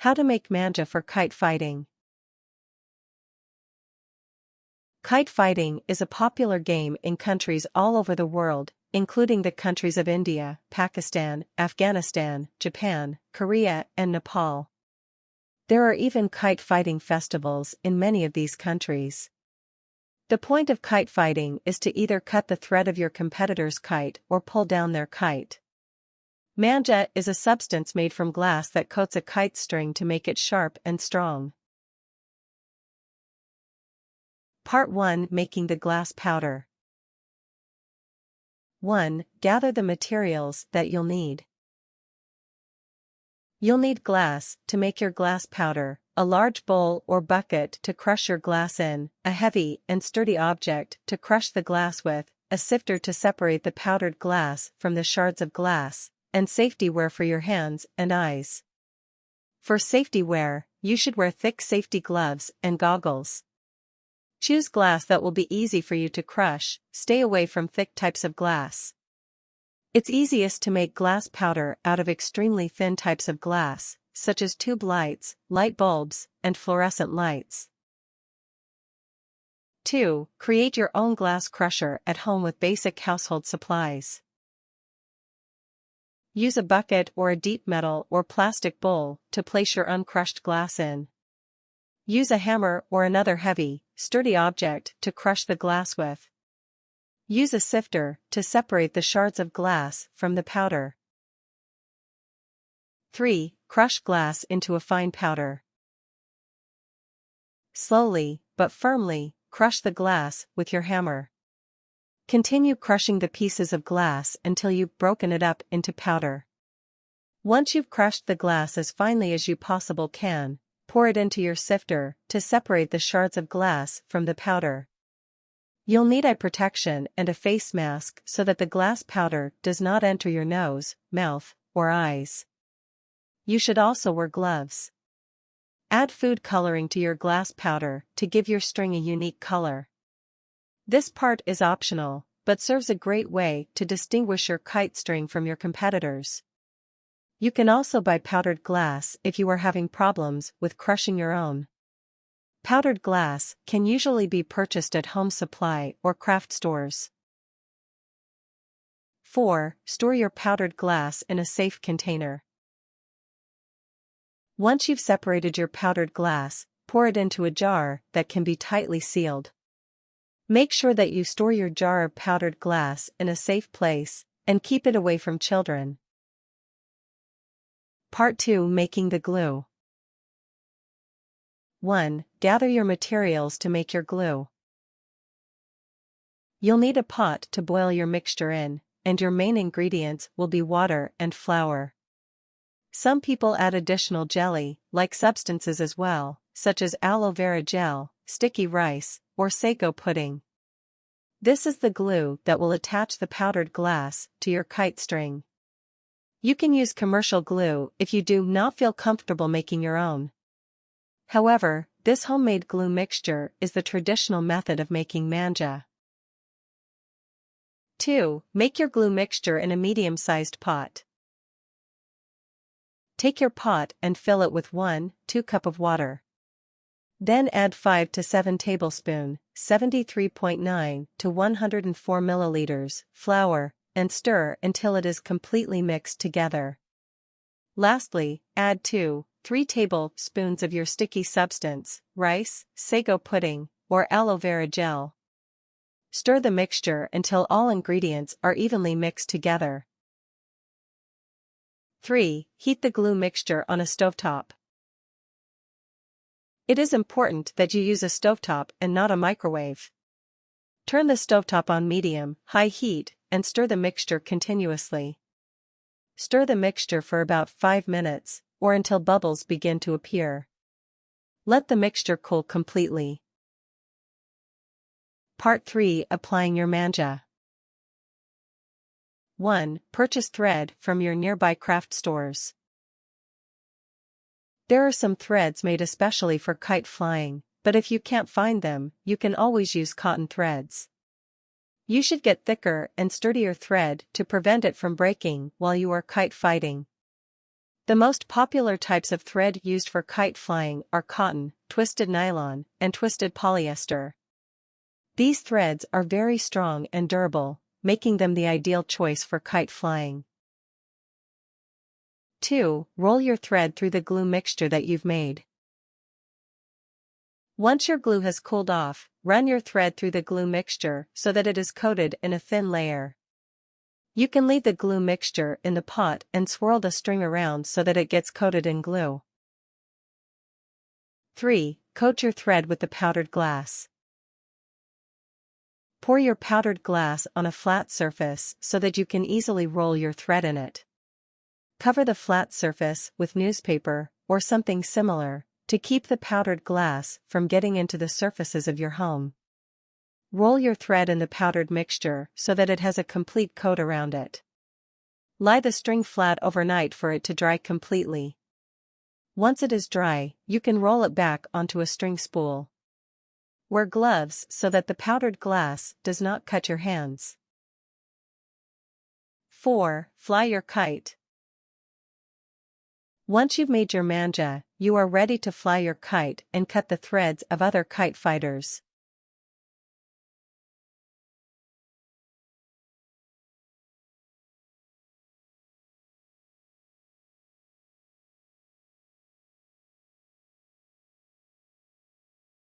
How to make manja for kite fighting. Kite fighting is a popular game in countries all over the world, including the countries of India, Pakistan, Afghanistan, Japan, Korea, and Nepal. There are even kite fighting festivals in many of these countries. The point of kite fighting is to either cut the thread of your competitor's kite or pull down their kite. Manja is a substance made from glass that coats a kite string to make it sharp and strong. Part 1 Making the glass powder 1. Gather the materials that you'll need. You'll need glass to make your glass powder, a large bowl or bucket to crush your glass in, a heavy and sturdy object to crush the glass with, a sifter to separate the powdered glass from the shards of glass, and safety wear for your hands and eyes. For safety wear, you should wear thick safety gloves and goggles. Choose glass that will be easy for you to crush, stay away from thick types of glass. It's easiest to make glass powder out of extremely thin types of glass, such as tube lights, light bulbs, and fluorescent lights. 2. Create your own glass crusher at home with basic household supplies. Use a bucket or a deep metal or plastic bowl to place your uncrushed glass in. Use a hammer or another heavy, sturdy object to crush the glass with. Use a sifter to separate the shards of glass from the powder. 3. Crush glass into a fine powder. Slowly, but firmly, crush the glass with your hammer. Continue crushing the pieces of glass until you've broken it up into powder. Once you've crushed the glass as finely as you possible can, pour it into your sifter to separate the shards of glass from the powder. You'll need eye protection and a face mask so that the glass powder does not enter your nose, mouth, or eyes. You should also wear gloves. Add food coloring to your glass powder to give your string a unique color. This part is optional, but serves a great way to distinguish your kite string from your competitors. You can also buy powdered glass if you are having problems with crushing your own. Powdered glass can usually be purchased at home supply or craft stores. 4. Store your powdered glass in a safe container. Once you've separated your powdered glass, pour it into a jar that can be tightly sealed. Make sure that you store your jar of powdered glass in a safe place, and keep it away from children. Part 2 Making the Glue 1. Gather your materials to make your glue. You'll need a pot to boil your mixture in, and your main ingredients will be water and flour. Some people add additional jelly-like substances as well, such as aloe vera gel, sticky rice, or sago pudding. This is the glue that will attach the powdered glass to your kite string. You can use commercial glue if you do not feel comfortable making your own. However, this homemade glue mixture is the traditional method of making manja. 2. Make your glue mixture in a medium-sized pot. Take your pot and fill it with 1, 2 cup of water. Then add 5 to 7 tablespoon, 73.9 to 104 milliliters, flour, and stir until it is completely mixed together. Lastly, add 2, 3 tablespoons of your sticky substance, rice, sago pudding, or aloe vera gel. Stir the mixture until all ingredients are evenly mixed together. 3. Heat the glue mixture on a stovetop. It is important that you use a stovetop and not a microwave. Turn the stovetop on medium, high heat, and stir the mixture continuously. Stir the mixture for about 5 minutes, or until bubbles begin to appear. Let the mixture cool completely. Part 3 Applying your manja 1. Purchase thread from your nearby craft stores. There are some threads made especially for kite flying, but if you can't find them, you can always use cotton threads. You should get thicker and sturdier thread to prevent it from breaking while you are kite fighting. The most popular types of thread used for kite flying are cotton, twisted nylon, and twisted polyester. These threads are very strong and durable, making them the ideal choice for kite flying. 2. Roll your thread through the glue mixture that you've made. Once your glue has cooled off, run your thread through the glue mixture so that it is coated in a thin layer. You can leave the glue mixture in the pot and swirl the string around so that it gets coated in glue. 3. Coat your thread with the powdered glass. Pour your powdered glass on a flat surface so that you can easily roll your thread in it. Cover the flat surface with newspaper, or something similar, to keep the powdered glass from getting into the surfaces of your home. Roll your thread in the powdered mixture so that it has a complete coat around it. Lie the string flat overnight for it to dry completely. Once it is dry, you can roll it back onto a string spool. Wear gloves so that the powdered glass does not cut your hands. 4. Fly your kite. Once you've made your manja, you are ready to fly your kite and cut the threads of other kite fighters.